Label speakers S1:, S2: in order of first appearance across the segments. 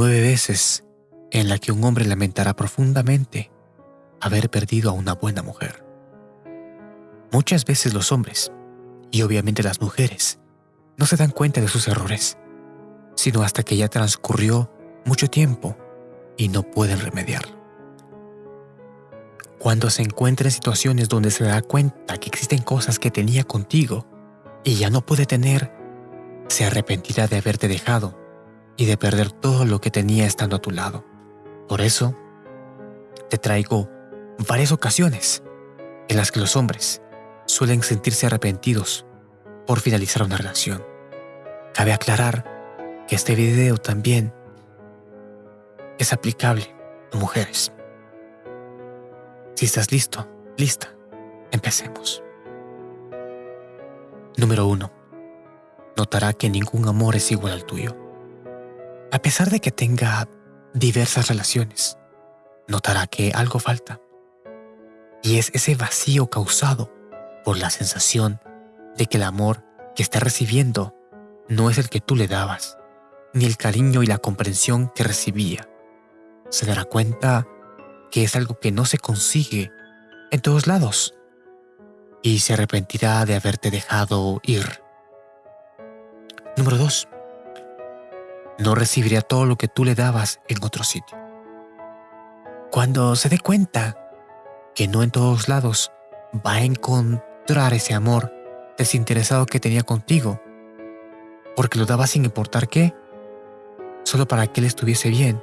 S1: nueve veces en la que un hombre lamentará profundamente haber perdido a una buena mujer. Muchas veces los hombres, y obviamente las mujeres, no se dan cuenta de sus errores, sino hasta que ya transcurrió mucho tiempo y no pueden remediarlo. Cuando se encuentra en situaciones donde se da cuenta que existen cosas que tenía contigo y ya no puede tener, se arrepentirá de haberte dejado y de perder todo lo que tenía estando a tu lado. Por eso, te traigo varias ocasiones en las que los hombres suelen sentirse arrepentidos por finalizar una relación. Cabe aclarar que este video también es aplicable a mujeres. Si estás listo, lista, empecemos. Número 1. Notará que ningún amor es igual al tuyo. A pesar de que tenga diversas relaciones, notará que algo falta. Y es ese vacío causado por la sensación de que el amor que está recibiendo no es el que tú le dabas, ni el cariño y la comprensión que recibía. Se dará cuenta que es algo que no se consigue en todos lados y se arrepentirá de haberte dejado ir. Número 2 no recibiría todo lo que tú le dabas en otro sitio. Cuando se dé cuenta que no en todos lados va a encontrar ese amor desinteresado que tenía contigo, porque lo daba sin importar qué, solo para que él estuviese bien,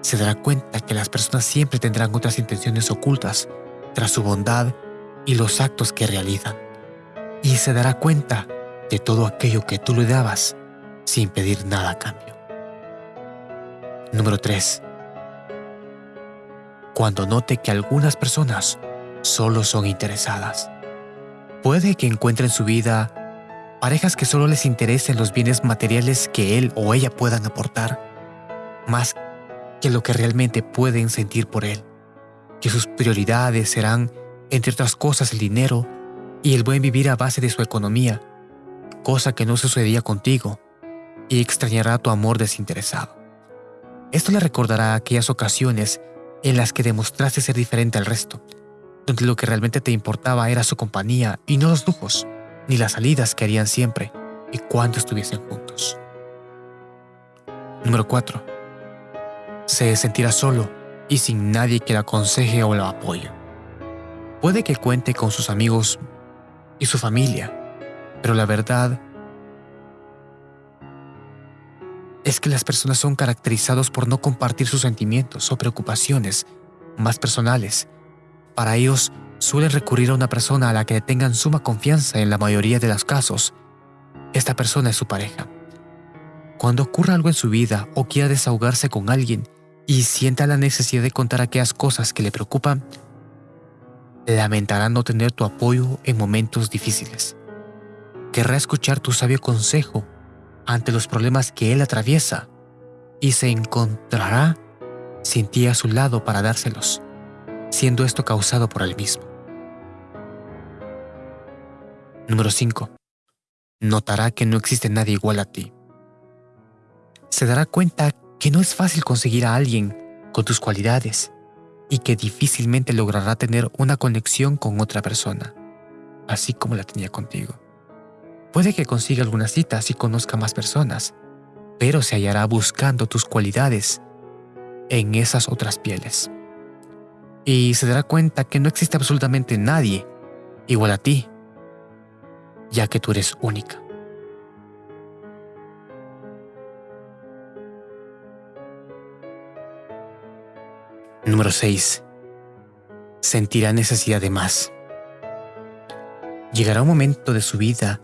S1: se dará cuenta que las personas siempre tendrán otras intenciones ocultas tras su bondad y los actos que realizan. Y se dará cuenta de todo aquello que tú le dabas sin pedir nada a cambio. Número 3. Cuando note que algunas personas solo son interesadas. Puede que encuentre en su vida parejas que solo les interesen los bienes materiales que él o ella puedan aportar, más que lo que realmente pueden sentir por él. Que sus prioridades serán, entre otras cosas, el dinero y el buen vivir a base de su economía, cosa que no sucedía contigo, y extrañará tu amor desinteresado. Esto le recordará aquellas ocasiones en las que demostraste ser diferente al resto, donde lo que realmente te importaba era su compañía y no los lujos, ni las salidas que harían siempre y cuando estuviesen juntos. Número 4. Se sentirá solo y sin nadie que le aconseje o lo apoye. Puede que cuente con sus amigos y su familia, pero la verdad es que las personas son caracterizados por no compartir sus sentimientos o preocupaciones más personales. Para ellos, suelen recurrir a una persona a la que tengan suma confianza en la mayoría de los casos. Esta persona es su pareja. Cuando ocurra algo en su vida o quiera desahogarse con alguien y sienta la necesidad de contar aquellas cosas que le preocupan, lamentará no tener tu apoyo en momentos difíciles. Querrá escuchar tu sabio consejo ante los problemas que él atraviesa y se encontrará sin ti a su lado para dárselos, siendo esto causado por él mismo. Número 5. Notará que no existe nadie igual a ti. Se dará cuenta que no es fácil conseguir a alguien con tus cualidades y que difícilmente logrará tener una conexión con otra persona, así como la tenía contigo. Puede que consiga algunas citas y conozca más personas, pero se hallará buscando tus cualidades en esas otras pieles. Y se dará cuenta que no existe absolutamente nadie igual a ti, ya que tú eres única. Número 6. Sentirá necesidad de más. Llegará un momento de su vida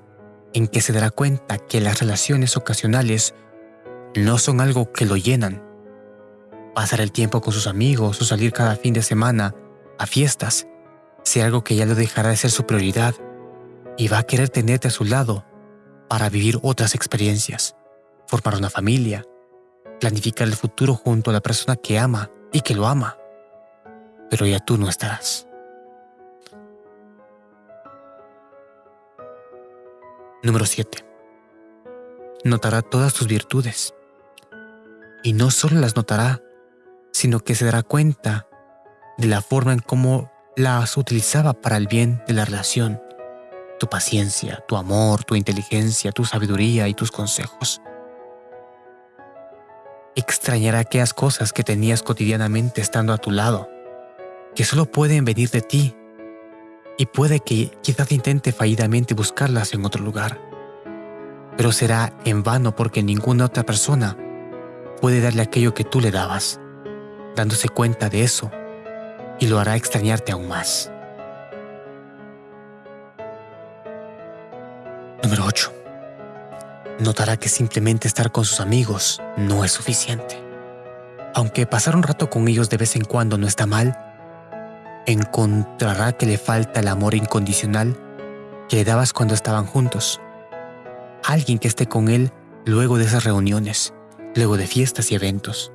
S1: en que se dará cuenta que las relaciones ocasionales no son algo que lo llenan. Pasar el tiempo con sus amigos o salir cada fin de semana a fiestas sea algo que ya lo dejará de ser su prioridad y va a querer tenerte a su lado para vivir otras experiencias, formar una familia, planificar el futuro junto a la persona que ama y que lo ama. Pero ya tú no estarás. Número 7. Notará todas tus virtudes. Y no solo las notará, sino que se dará cuenta de la forma en cómo las utilizaba para el bien de la relación. Tu paciencia, tu amor, tu inteligencia, tu sabiduría y tus consejos. Extrañará aquellas cosas que tenías cotidianamente estando a tu lado, que solo pueden venir de ti, y puede que quizás intente fallidamente buscarlas en otro lugar. Pero será en vano porque ninguna otra persona puede darle aquello que tú le dabas. Dándose cuenta de eso, y lo hará extrañarte aún más. Número 8. Notará que simplemente estar con sus amigos no es suficiente. Aunque pasar un rato con ellos de vez en cuando no está mal, encontrará que le falta el amor incondicional que le dabas cuando estaban juntos. Alguien que esté con él luego de esas reuniones, luego de fiestas y eventos.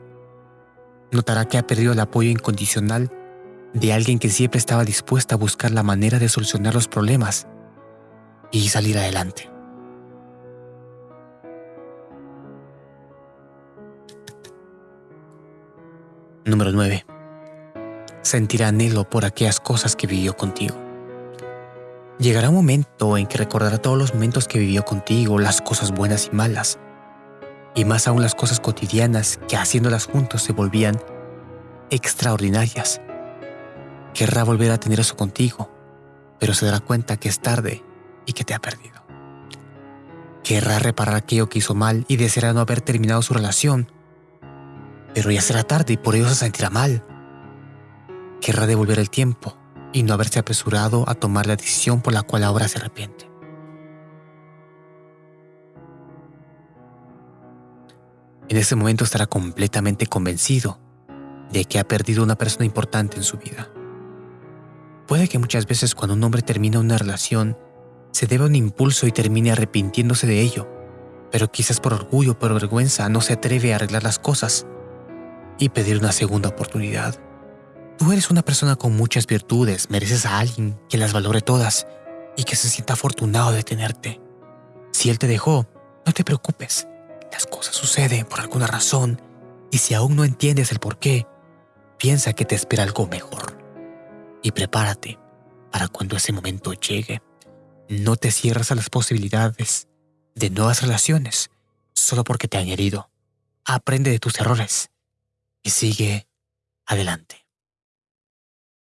S1: Notará que ha perdido el apoyo incondicional de alguien que siempre estaba dispuesta a buscar la manera de solucionar los problemas y salir adelante. Número 9. Sentirá anhelo por aquellas cosas que vivió contigo. Llegará un momento en que recordará todos los momentos que vivió contigo, las cosas buenas y malas, y más aún las cosas cotidianas que haciéndolas juntos se volvían extraordinarias Querrá volver a tener eso contigo, pero se dará cuenta que es tarde y que te ha perdido. Querrá reparar aquello que hizo mal y deseará no haber terminado su relación, pero ya será tarde y por ello se sentirá mal. Querrá devolver el tiempo y no haberse apresurado a tomar la decisión por la cual ahora se arrepiente. En ese momento estará completamente convencido de que ha perdido una persona importante en su vida. Puede que muchas veces cuando un hombre termina una relación, se deba un impulso y termine arrepintiéndose de ello, pero quizás por orgullo o por vergüenza no se atreve a arreglar las cosas y pedir una segunda oportunidad. Tú eres una persona con muchas virtudes, mereces a alguien que las valore todas y que se sienta afortunado de tenerte. Si él te dejó, no te preocupes, las cosas suceden por alguna razón y si aún no entiendes el por qué, piensa que te espera algo mejor y prepárate para cuando ese momento llegue. No te cierras a las posibilidades de nuevas relaciones solo porque te han herido. Aprende de tus errores y sigue adelante.